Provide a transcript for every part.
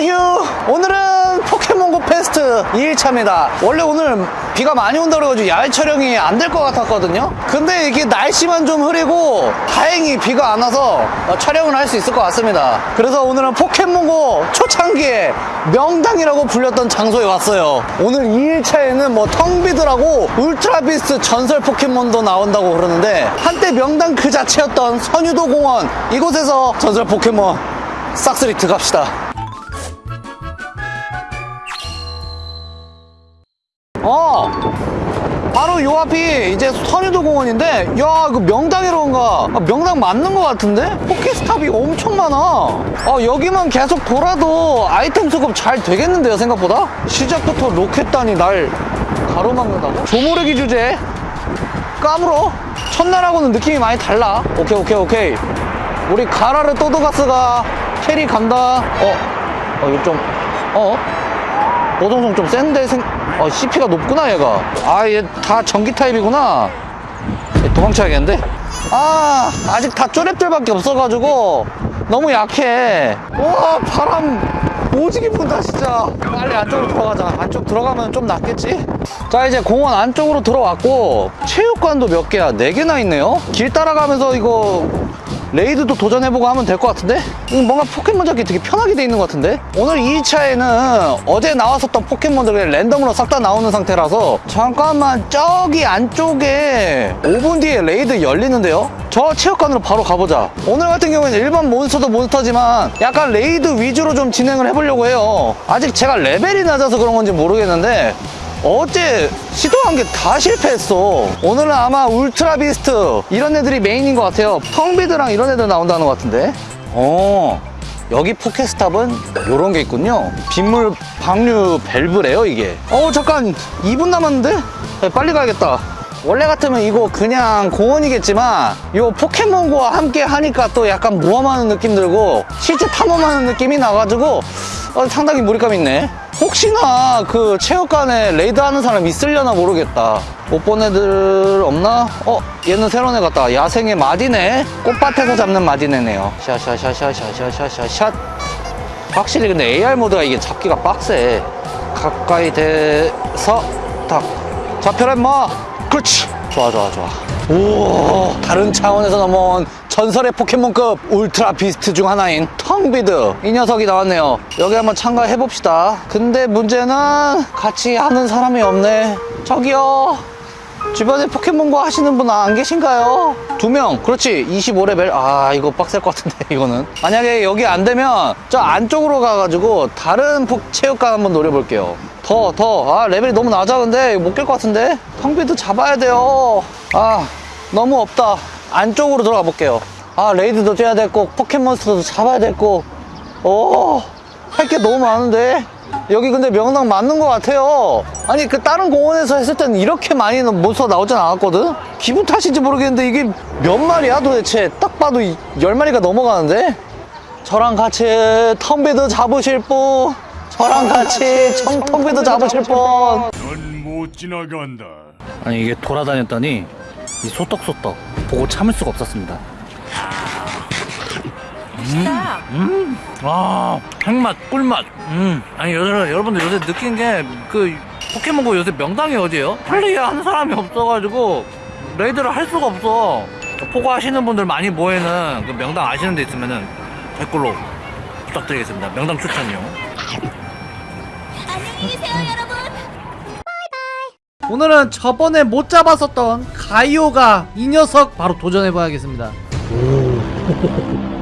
휴 오늘은 포켓몬고 페스트 2일차입니다. 원래 오늘 비가 많이 온다 그래가지고 야외 촬영이 안 될 것 같았거든요. 근데 이게 날씨만 좀 흐리고 다행히 비가 안 와서 어, 촬영을 할 수 있을 것 같습니다. 그래서 오늘은 포켓몬고 초창기에 명당이라고 불렸던 장소에 왔어요. 오늘 2일차에는 뭐 텅비드라고 울트라비스트 전설 포켓몬도 나온다고 그러는데 한때 명당 그 자체였던 선유도 공원 이곳에서 전설 포켓몬 싹스리트 갑시다 어 바로 요 앞이 이제 선유도 공원인데 야 이거 명당이로 온가 아, 명당 맞는 것 같은데? 포켓스탑이 엄청 많아 어, 여기만 계속 돌아도 아이템 수급 잘 되겠는데요 생각보다? 시작부터 로켓단이 날 가로막는다고? 조모르기 주제 까불어 첫날하고는 느낌이 많이 달라 오케이 오케이 오케이 우리 가라르 또도가스가 carry 간다 어? 어 이거 좀 어? 보동성 좀 센데 생... 어, CP가 높구나 얘가. 아 얘 다 전기 타입이구나. 얘 도망쳐야겠는데? 아 아직 다 쪼랩들밖에 없어가지고 너무 약해. 와 바람 오지게 분다 진짜. 빨리 안쪽으로 들어가자. 안쪽 들어가면 좀 낫겠지? 자 이제 공원 안쪽으로 들어왔고 체육관도 몇 개야? 네 개나 있네요? 길 따라가면서 이거 raid도 도전해보고 하면 될 것 같은데? 음, 뭔가 포켓몬 잡기 되게 편하게 돼 있는 것 같은데? 오늘 2차에는 어제 나왔었던 포켓몬들이 랜덤으로 싹 다 나오는 상태라서 잠깐만 저기 안쪽에 5분 뒤에 raid 열리는데요? 저 체육관으로 바로 가보자 오늘 같은 경우에는 일반 몬스터도 몬스터지만 약간 raid 위주로 좀 진행을 해보려고 해요 아직 제가 레벨이 낮아서 그런 건지 모르겠는데 어제 시도한 게 다 실패했어. 오늘은 아마 Ultra Beast 이런 애들이 메인인 것 같아요. 텅비드랑 이런 애들 나온다는 것 같은데. 어 여기 포켓스탑은 이런 게 있군요. 빗물 방류 밸브래요 이게. 어 잠깐 2분 남았는데? 네, 빨리 가야겠다. 원래 같으면 이거 그냥 공원이겠지만 이 포켓몬고와 함께 하니까 또 약간 모험하는 느낌 들고 실제 탐험하는 느낌이 나가지고 어, 상당히 몰입감 있네 혹시나 그 체육관에 raid 하는 사람 있으려나 모르겠다. 못 본 애들 없나? 어? 얘는 새로운 애 같다. 야생의 마디네. 꽃밭에서 잡는 마디네네요. 샤샤샤샤샤샤샤샷. 확실히 근데 AR 모드가 이게 잡기가 빡세. 가까이 대서 탁 잡혀라 임마. 그렇지. 좋아 좋아 좋아 오 다른 차원에서 넘어온 전설의 포켓몬급 울트라 비스트 중 하나인 텅비드. 이 녀석이 나왔네요. 여기 한번 참가해 봅시다. 근데 문제는 같이 하는 사람이 없네. 저기요. 주변에 포켓몬고 하시는 분 안 계신가요? 두 명. 그렇지. 25레벨. 아 이거 빡셀 것 같은데 이거는. 만약에 여기 안 되면 저 안쪽으로 가가지고 다른 폭 체육관 한번 노려볼게요 더 더. 아 레벨이 너무 낮아 근데 못 깰 것 같은데? 텅비드 잡아야 돼요. 아 너무 없다. 안쪽으로 들어가 볼게요. 아 raid도 뛰어야 될거 포켓몬스터도 잡아야 될거 오 할 게 너무 많은데? 여기 근데 명당 맞는 것 같아요. 아니 그 다른 공원에서 했을 때는 이렇게 많이 몬스터 나오진 않았거든? 기분 탓인지 모르겠는데 이게 몇 마리야 도대체? 딱 봐도 이- 열 마리가 넘어가는데? 저랑 같이 텅비드 잡으실 분 저랑 같이 청, 텅비드 잡으실 분. 넌못 지나간다. 아니 이게 돌아다녔더니 이 소떡소떡 보고 참을 수가 없었습니다. 음, 아 핵맛 꿀맛. 음. 아니 여러분 여러분들 요새 느낀 게 그 포켓몬고 요새 명당이 어디예요? 플레이 하는 사람이 없어가지고 raid를 할 수가 없어. 포고 하시는 분들 많이 모이는 그 명당 아시는 데 있으면은 댓글로 부탁드리겠습니다. 명당 추천이요 안녕히 계세요, 여러분. 오늘은 저번에 못 잡았었던 가이오가 이 녀석 바로 도전해봐야겠습니다.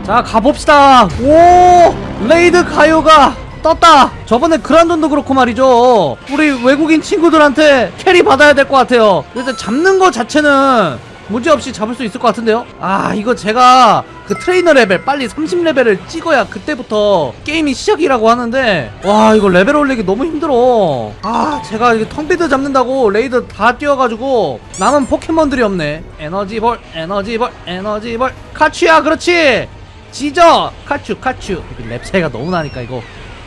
자 가봅시다. 오 raid 가이오가 떴다. 저번에 그란돈도 그렇고 말이죠. 우리 외국인 친구들한테 carry 받아야 될 것 같아요. 일단 잡는 거 자체는 문제없이 잡을 수 있을 것 같은데요? 아 이거 제가 그 트레이너 레벨 빨리 30레벨을 찍어야 그때부터 게임이 시작이라고 하는데 와 이거 레벨 올리기 너무 힘들어. 아 제가 이게 텅비드 잡는다고 raid 다 뛰어가지고 남은 포켓몬들이 없네. 에너지볼 에너지볼 에너지볼. 카츄야 그렇지! 지져! 카츄 카츄. 랩 차이가 너무 나니까 이거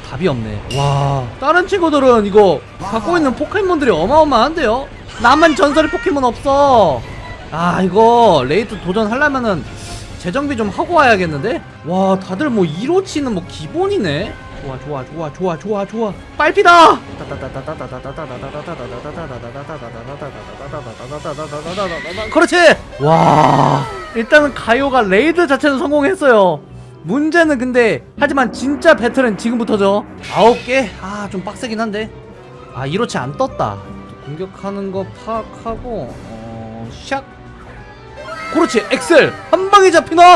답이 없네. 와 다른 친구들은 이거 갖고 있는 포켓몬들이 어마어마한데요? 남은 전설의 포켓몬 없어 아 이거 raid 도전하려면은 재정비 좀 하고 와야겠는데? 와 다들 뭐 1호치는 뭐 기본이네? 좋아 좋아 좋아 좋아 좋아 좋아. 빨피다! 그렇지! 와 일단은 가이오가 raid 자체는 성공했어요. 문제는 근데 하지만 진짜 battle은 지금부터죠. 아홉 개 아 좀 빡세긴 한데. 아 이렇지 안 떴다. 공격하는 거 파악하고 어 샥 그렇지 엑셀 한 방에 잡히나?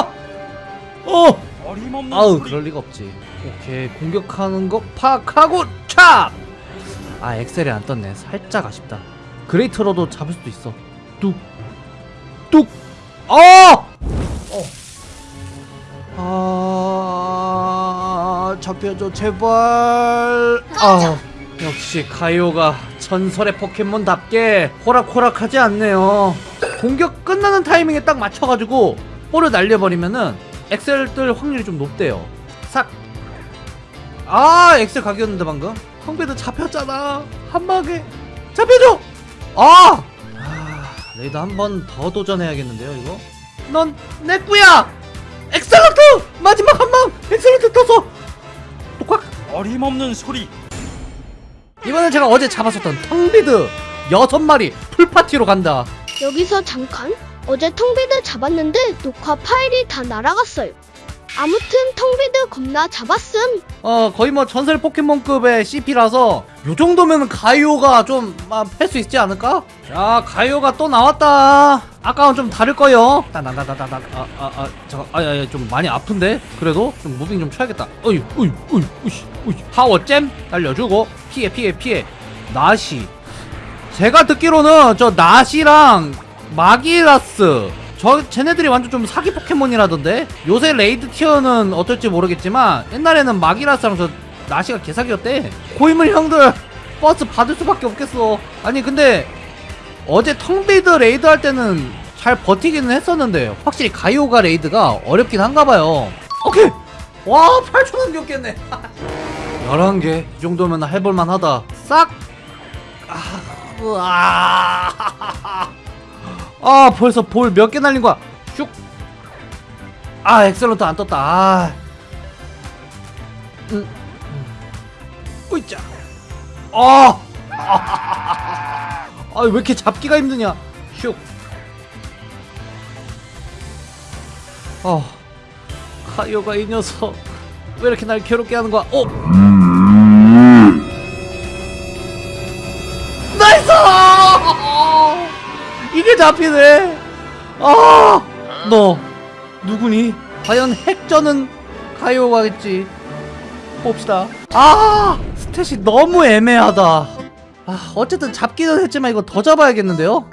어. 어림없는 아우 소리. 그럴 리가 없지. 오케이 공격하는 거 파악하고 찹! 아 엑셀이 안 떴네. 살짝 아쉽다. Great로도 잡을 수도 있어. 뚝뚝. 어! 어! 아 잡혀줘 제발. 아 역시 가이오가 전설의 포켓몬답게 호락호락하지 않네요 공격 끝나는 타이밍에 딱 맞춰가지고 볼을 날려버리면은 엑셀 뜰 확률이 좀 높대요. 싹 아 엑셀 각이었는데 방금. 텅비드 잡혔잖아. 한 방에. 잡혀줘! 아, 아 raid 한번 더 도전해야겠는데요 이거? 넌 내 꺼야! Excellent! 마지막 한 방! Excellent 떠서 똑꽉 어림없는 소리. 이번엔 제가 어제 잡았었던 텅비드 여섯 마리 full 파티로 간다 여기서 잠깐. 어제 텅비드 잡았는데 녹화 파일이 다 날아갔어요. 아무튼 텅비드 겁나 잡았음. 어 거의 뭐 전설 포켓몬급의 CP라서 요 정도면 가이오가 좀 할 수 있지 않을까? 자 가이오가 또 나왔다. 아까랑 좀 다를 거요. 따다다다다다 아아아 잠깐 아야야 좀 많이 아픈데? 그래도 좀 moving 좀 쳐야겠다. 어이 어이 어이 어이 파워젬? 날려주고. 피해 피해 피해. 나시 제가 듣기로는 저 나시랑 마기라스 저 쟤네들이 완전 좀 사기 포켓몬이라던데? 요새 raid tier는 어떨지 모르겠지만 옛날에는 마기라스랑 저 나시가 개사기였대. 고인물 형들 버스 받을 수밖에 없겠어. 아니 근데 어제 텅비드 raid 할 때는 잘 버티기는 했었는데 확실히 가이오가 raid가 어렵긴 한가봐요. 오케이! 와 8초 남기고 깼네. 11개. 이 정도면 해볼만 하다. 싹 아, 으아. 아 벌써 볼 몇 개 날린 거야 슉. 아 Excellent 안 떴다 아. 음. 으이짜. 아. 아, 왜 이렇게 잡기가 힘드냐? 슉. 아. 가이오가 이 녀석 왜 이렇게 날 괴롭게 하는 거야? 어. 이게 잡히네. 아, 너 누구니? 과연 핵전은 가요가겠지. 봅시다. 아, 스탯이 너무 애매하다. 아, 어쨌든 잡기는 했지만 이거 더 잡아야겠는데요?